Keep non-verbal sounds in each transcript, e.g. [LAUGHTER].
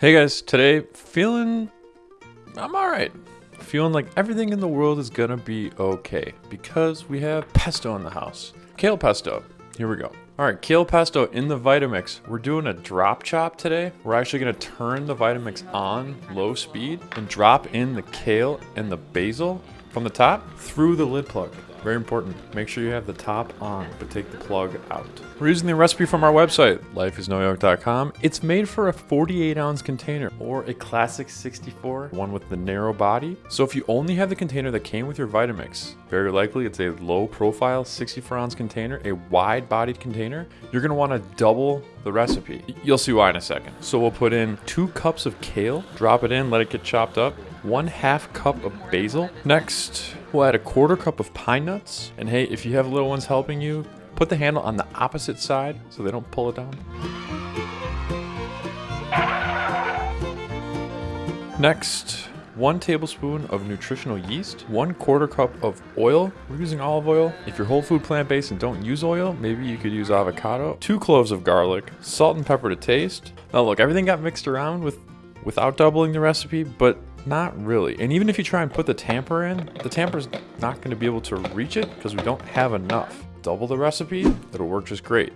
Hey guys, today feeling I'm all right. Feeling like everything in the world is gonna be okay because we have pesto in the house. Kale pesto. Here we go. All right, kale pesto in the Vitamix. We're doing a drop chop today. We're actually gonna turn the Vitamix on low speed and drop in the kale and the basil from the top through the lid plug. Very important. Make sure you have the top on, but take the plug out. We're using the recipe from our website, lifeisnoyoke.com. It's made for a 48 ounce container or a classic 64, one with the narrow body. So if you only have the container that came with your Vitamix, very likely it's a low profile 64 ounce container, a wide bodied container. You're gonna wanna double the recipe. You'll see why in a second. So we'll put in two cups of kale, drop it in, let it get chopped up, one half cup of basil. Next, we'll add a quarter cup of pine nuts. And hey, if you have little ones helping you, put the handle on the opposite side so they don't pull it down. Next, one tablespoon of nutritional yeast, one quarter cup of oil. We're using olive oil. If you're whole food plant based and don't use oil, maybe you could use avocado, two cloves of garlic, salt and pepper to taste. Now look, everything got mixed around with without doubling the recipe, but not really. And even if you try and put the tamper in, the tamper's not going to be able to reach it because we don't have enough. Double the recipe, it'll work just great.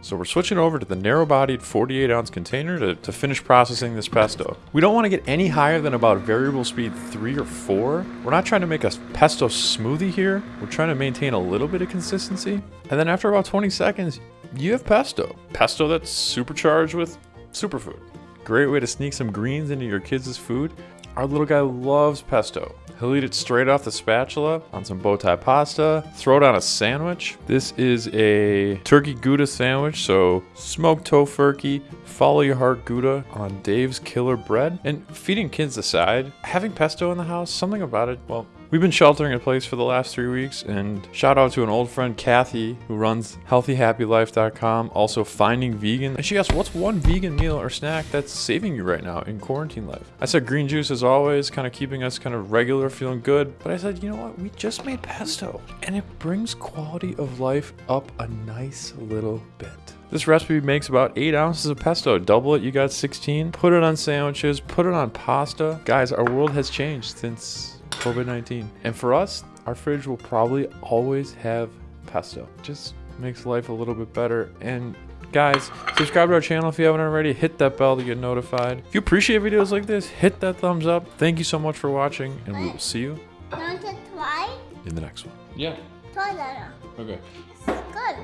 So we're switching over to the narrow-bodied 48 ounce container to, to finish processing this pesto. We don't want to get any higher than about variable speed 3 or 4. We're not trying to make a pesto smoothie here. We're trying to maintain a little bit of consistency. And then after about 20 seconds, you have pesto. Pesto that's supercharged with superfood. Great way to sneak some greens into your kids' food. Our little guy loves pesto. He'll eat it straight off the spatula on some bow tie pasta, throw it on a sandwich. This is a turkey Gouda sandwich, so smoked Tofurky, follow your heart Gouda on Dave's Killer Bread. And feeding kids aside, having pesto in the house, something about it, well, We've been sheltering in place for the last three weeks, and shout out to an old friend, Kathy, who runs healthyhappylife.com, also finding vegan. And she asked, What's one vegan meal or snack that's saving you right now in quarantine life? I said, Green juice as always, kind of keeping us kind of regular, feeling good. But I said, You know what? We just made pesto, and it brings quality of life up a nice little bit. This recipe makes about 8 ounces of pesto. Double it, you got 16. Put it on sandwiches, put it on pasta. Guys, our world has changed since COVID 19. And for us, our fridge will probably always have pesto. Just makes life a little bit better. And guys, subscribe to our channel if you haven't already. Hit that bell to get notified. If you appreciate videos like this, hit that thumbs up. Thank you so much for watching, and we will see you Want to try? in the next one. Yeah. Try that. Okay. It's good.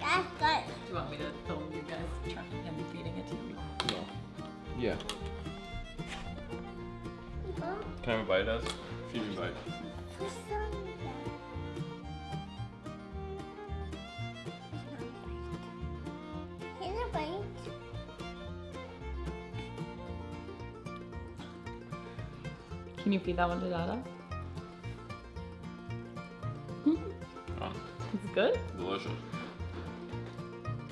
That's good. Do you want me to film you guys trying him feeding it to you? Yeah. Can I have a bite, Ez? Feed me a bite. Here's a bite. Can you feed that one to Dada? Oh, It's good? delicious.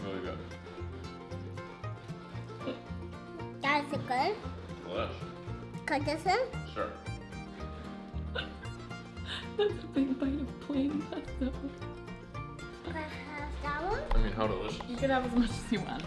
Really good. That's good. Delicious. Cut this in. Sure. [LAUGHS] That's a big bite of plain pesto. Can I have that one? I mean, how delicious. You can have as much as you want.